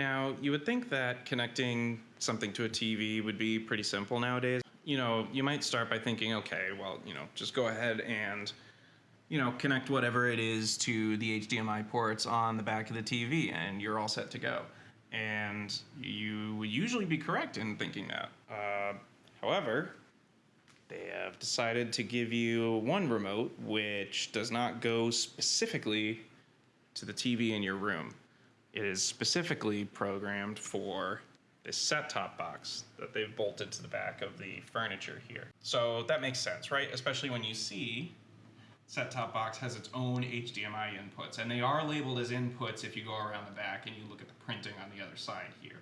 Now, you would think that connecting something to a TV would be pretty simple nowadays. You know, you might start by thinking, okay, well, you know, just go ahead and, you know, connect whatever it is to the HDMI ports on the back of the TV and you're all set to go. And you would usually be correct in thinking that. Uh, however, they have decided to give you one remote which does not go specifically to the TV in your room. It is specifically programmed for this set-top box that they've bolted to the back of the furniture here. So that makes sense, right? Especially when you see set-top box has its own HDMI inputs, and they are labeled as inputs if you go around the back and you look at the printing on the other side here.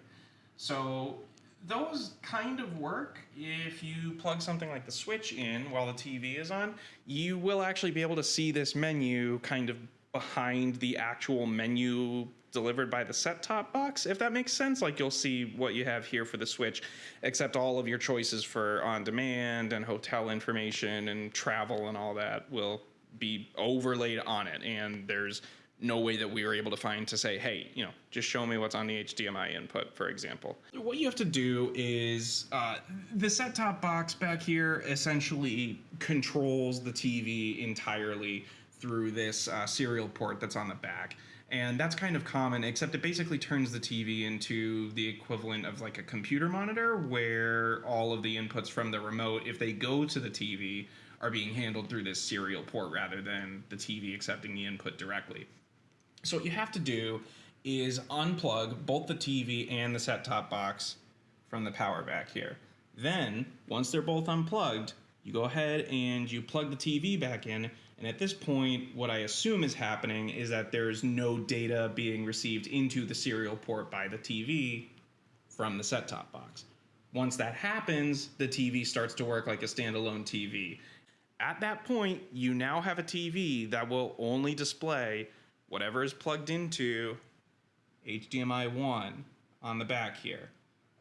So those kind of work if you plug something like the switch in while the TV is on. You will actually be able to see this menu kind of behind the actual menu delivered by the set top box, if that makes sense. Like you'll see what you have here for the Switch, except all of your choices for on demand and hotel information and travel and all that will be overlaid on it. And there's no way that we were able to find to say, hey, you know, just show me what's on the HDMI input, for example. What you have to do is uh, the set top box back here essentially controls the TV entirely through this uh, serial port that's on the back. And that's kind of common, except it basically turns the TV into the equivalent of like a computer monitor where all of the inputs from the remote, if they go to the TV, are being handled through this serial port rather than the TV accepting the input directly. So what you have to do is unplug both the TV and the set-top box from the power back here. Then, once they're both unplugged, you go ahead and you plug the TV back in, and at this point, what I assume is happening is that there's no data being received into the serial port by the TV from the set-top box. Once that happens, the TV starts to work like a standalone TV. At that point, you now have a TV that will only display whatever is plugged into HDMI 1 on the back here.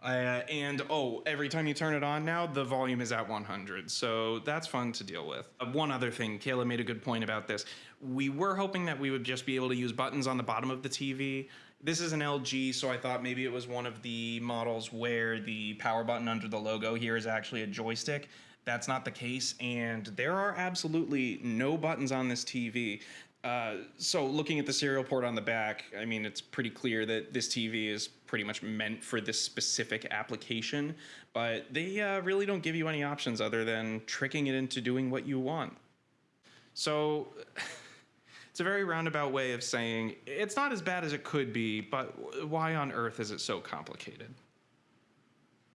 Uh, and oh, every time you turn it on now, the volume is at 100. So that's fun to deal with. Uh, one other thing, Kayla made a good point about this. We were hoping that we would just be able to use buttons on the bottom of the TV. This is an LG, so I thought maybe it was one of the models where the power button under the logo here is actually a joystick. That's not the case, and there are absolutely no buttons on this TV. Uh, so looking at the serial port on the back, I mean, it's pretty clear that this TV is pretty much meant for this specific application, but they uh, really don't give you any options other than tricking it into doing what you want. So it's a very roundabout way of saying it's not as bad as it could be, but why on earth is it so complicated?